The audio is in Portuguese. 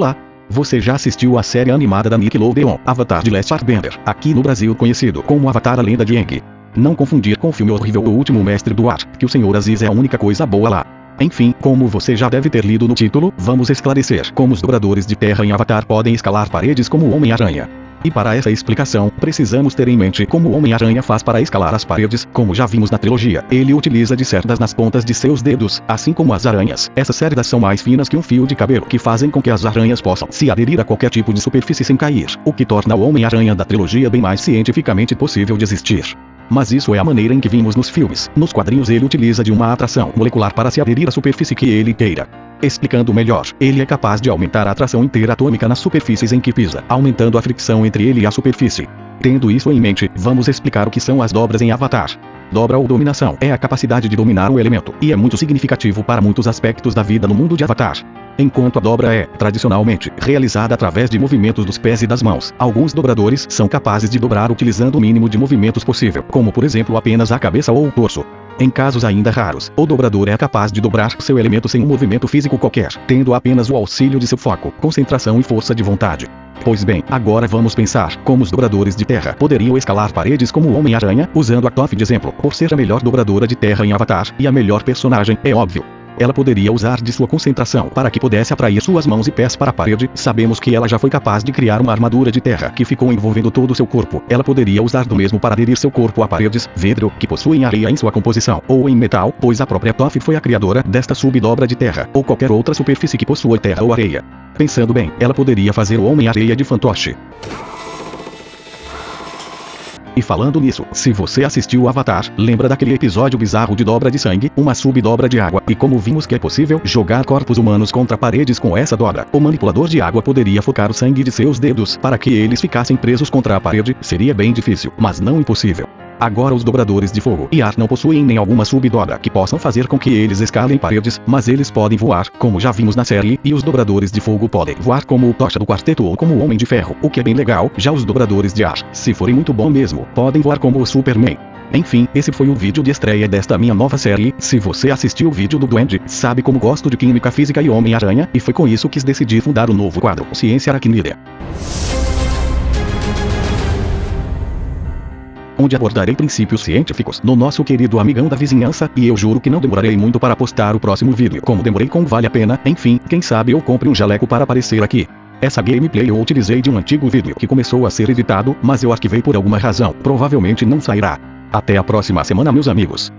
Olá! Você já assistiu a série animada da Nickelodeon, Avatar de Last Airbender, aqui no Brasil conhecido como Avatar a Lenda de Aang. Não confundir com o filme horrível O Último Mestre do Ar, que o Senhor Aziz é a única coisa boa lá. Enfim, como você já deve ter lido no título, vamos esclarecer como os dobradores de terra em Avatar podem escalar paredes como o Homem-Aranha. E para essa explicação, precisamos ter em mente como o Homem-Aranha faz para escalar as paredes, como já vimos na trilogia. Ele utiliza de cerdas nas pontas de seus dedos, assim como as aranhas. Essas cerdas são mais finas que um fio de cabelo, que fazem com que as aranhas possam se aderir a qualquer tipo de superfície sem cair, o que torna o Homem-Aranha da trilogia bem mais cientificamente possível de existir. Mas isso é a maneira em que vimos nos filmes. Nos quadrinhos ele utiliza de uma atração molecular para se aderir à superfície que ele queira. Explicando melhor, ele é capaz de aumentar a atração interatômica nas superfícies em que pisa, aumentando a fricção entre ele e a superfície. Tendo isso em mente, vamos explicar o que são as dobras em Avatar. Dobra ou dominação é a capacidade de dominar um elemento, e é muito significativo para muitos aspectos da vida no mundo de Avatar. Enquanto a dobra é, tradicionalmente, realizada através de movimentos dos pés e das mãos, alguns dobradores são capazes de dobrar utilizando o mínimo de movimentos possível, como por exemplo apenas a cabeça ou o torso. Em casos ainda raros, o dobrador é capaz de dobrar seu elemento sem um movimento físico qualquer, tendo apenas o auxílio de seu foco, concentração e força de vontade. Pois bem, agora vamos pensar como os dobradores de terra poderiam escalar paredes como o Homem-Aranha, usando a Toph de exemplo, por ser a melhor dobradora de terra em Avatar, e a melhor personagem, é óbvio ela poderia usar de sua concentração para que pudesse atrair suas mãos e pés para a parede. Sabemos que ela já foi capaz de criar uma armadura de terra que ficou envolvendo todo o seu corpo. Ela poderia usar do mesmo para aderir seu corpo a paredes, vidro, que possuem areia em sua composição, ou em metal, pois a própria Toph foi a criadora desta subdobra de terra, ou qualquer outra superfície que possua terra ou areia. Pensando bem, ela poderia fazer o Homem-Areia de fantoche. E falando nisso, se você assistiu Avatar, lembra daquele episódio bizarro de dobra de sangue, uma subdobra de água, e como vimos que é possível jogar corpos humanos contra paredes com essa dobra, o manipulador de água poderia focar o sangue de seus dedos para que eles ficassem presos contra a parede, seria bem difícil, mas não impossível. Agora os dobradores de fogo e ar não possuem nem alguma subdobra que possam fazer com que eles escalem paredes, mas eles podem voar, como já vimos na série, e os dobradores de fogo podem voar como o Tocha do Quarteto ou como o Homem de Ferro, o que é bem legal, já os dobradores de ar, se forem muito bom mesmo, podem voar como o Superman. Enfim, esse foi o vídeo de estreia desta minha nova série. Se você assistiu o vídeo do Duende, sabe como gosto de Química Física e Homem-Aranha, e foi com isso que decidi fundar o novo quadro Ciência Aracnídea. Onde abordarei princípios científicos no nosso querido amigão da vizinhança, e eu juro que não demorarei muito para postar o próximo vídeo. Como demorei com Vale a Pena, enfim, quem sabe eu compre um jaleco para aparecer aqui. Essa gameplay eu utilizei de um antigo vídeo que começou a ser editado, mas eu arquivei por alguma razão, provavelmente não sairá. Até a próxima semana meus amigos.